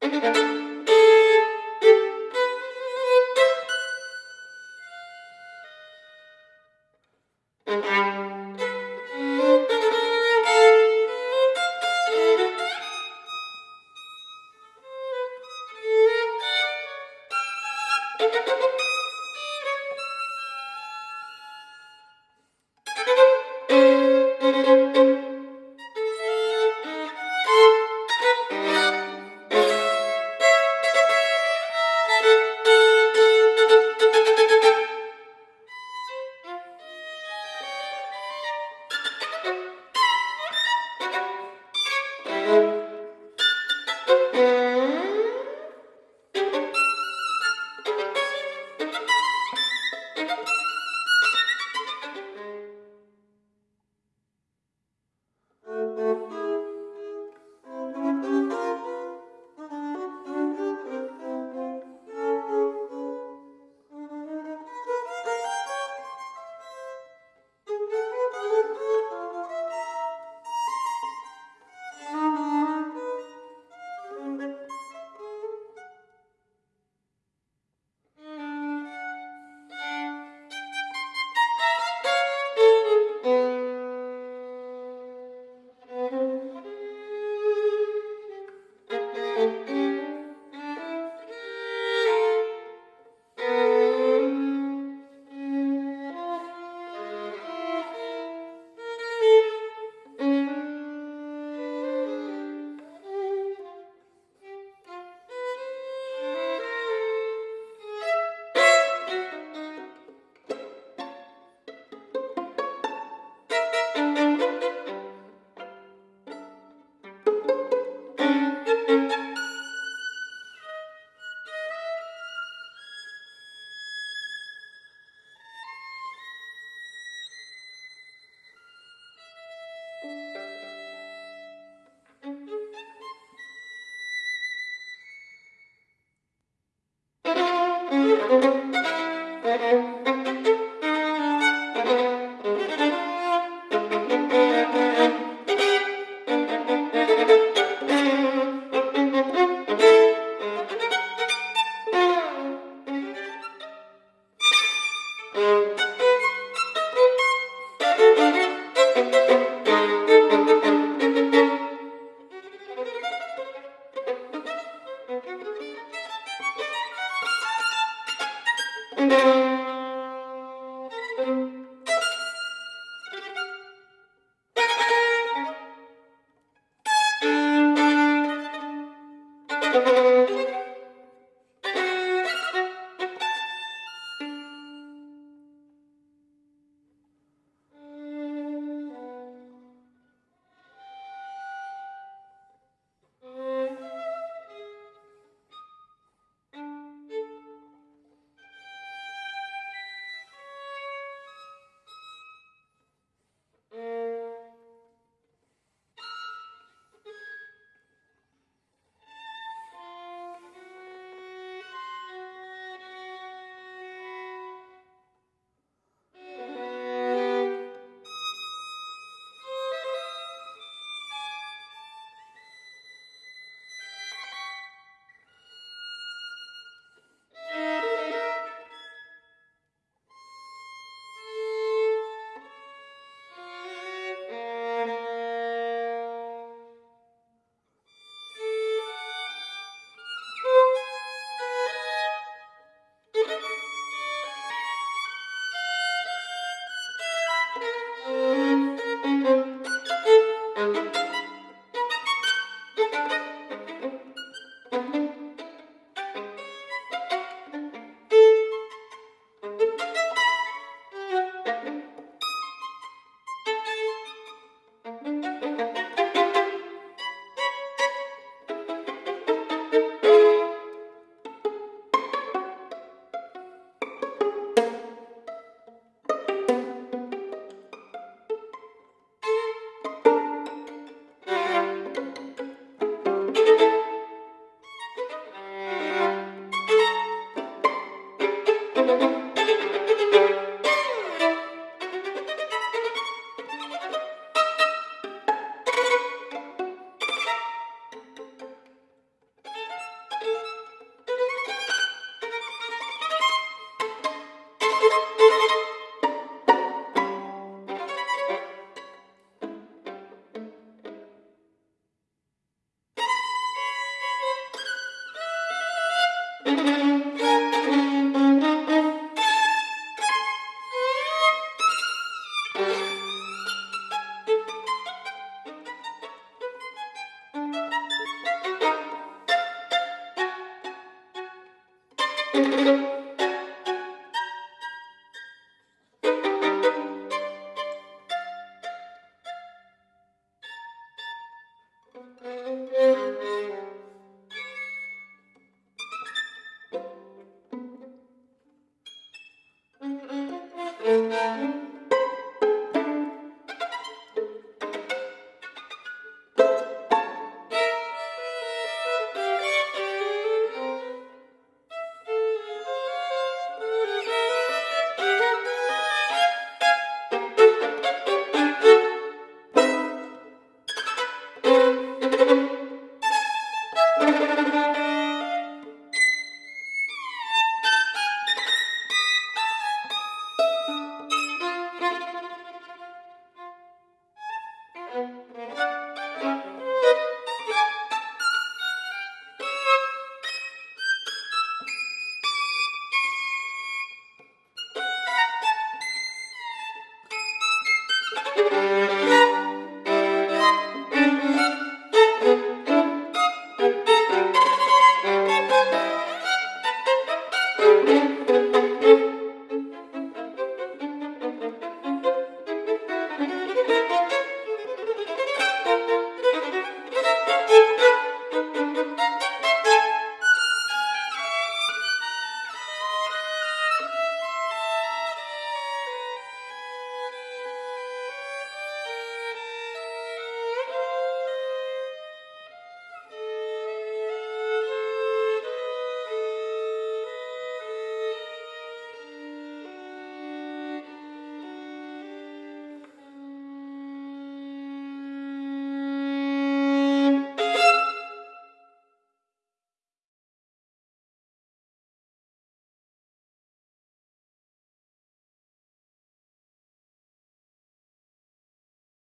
Música